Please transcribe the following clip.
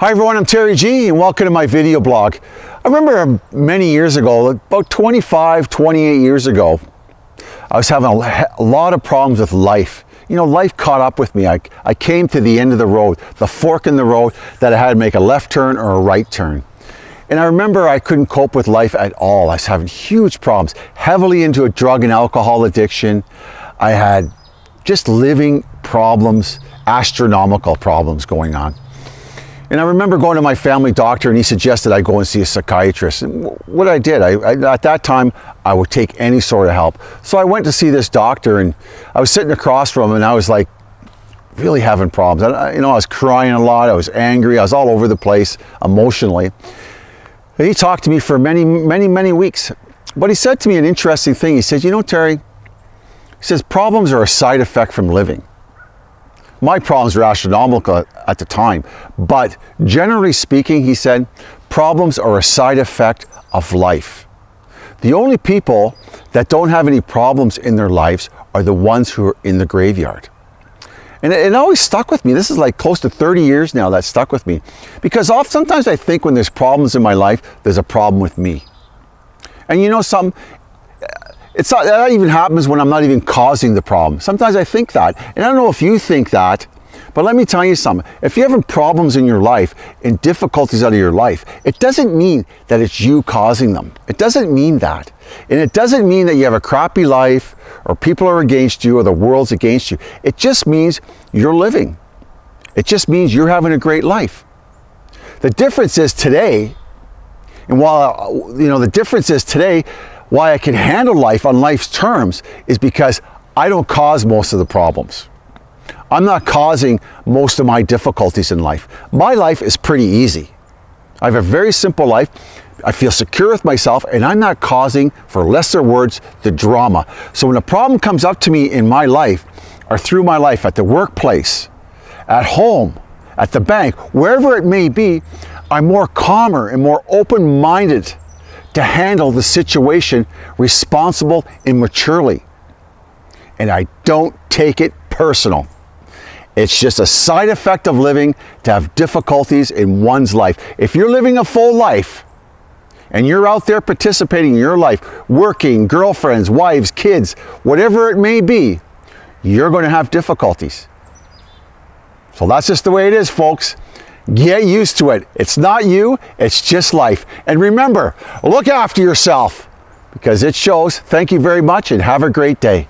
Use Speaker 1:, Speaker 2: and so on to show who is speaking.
Speaker 1: Hi everyone, I'm Terry G and welcome to my video blog. I remember um, many years ago, about 25, 28 years ago, I was having a lot of problems with life. You know, life caught up with me. I, I came to the end of the road, the fork in the road that I had to make a left turn or a right turn. And I remember I couldn't cope with life at all. I was having huge problems, heavily into a drug and alcohol addiction. I had just living problems, astronomical problems going on. And I remember going to my family doctor and he suggested I go and see a psychiatrist. And what I did, I, I, at that time, I would take any sort of help. So I went to see this doctor and I was sitting across from him and I was like, really having problems. I, you know, I was crying a lot, I was angry, I was all over the place emotionally. And he talked to me for many, many, many weeks. But he said to me an interesting thing. He said, you know, Terry, he says, problems are a side effect from living. My problems were astronomical at the time, but generally speaking, he said, problems are a side effect of life. The only people that don't have any problems in their lives are the ones who are in the graveyard. And it, it, always stuck with me. This is like close to 30 years now that stuck with me. Because oft, sometimes I think when there's problems in my life, there's a problem with me. And you know some, it's not, that even happens when I'm not even causing the problem. Sometimes I think that, and I don't know if you think that, but let me tell you something. If you're having problems in your life and difficulties out of your life, it doesn't mean that it's you causing them. It doesn't mean that. And it doesn't mean that you have a crappy life or people are against you or the world's against you. It just means you're living. It just means you're having a great life. The difference is today, and while, you know, the difference is today, why I can handle life on life's terms is because I don't cause most of the problems. I'm not causing most of my difficulties in life. My life is pretty easy. I have a very simple life. I feel secure with myself and I'm not causing, for lesser words, the drama. So when a problem comes up to me in my life or through my life at the workplace, at home, at the bank, wherever it may be, I'm more calmer and more open-minded to handle the situation responsible and maturely. And I don't take it personal. It's just a side effect of living to have difficulties in one's life. If you're living a full life and you're out there participating in your life, working, girlfriends, wives, kids, whatever it may be, you're going to have difficulties. So that's just the way it is, folks. Get used to it. It's not you, it's just life. And remember, look after yourself because it shows. Thank you very much and have a great day.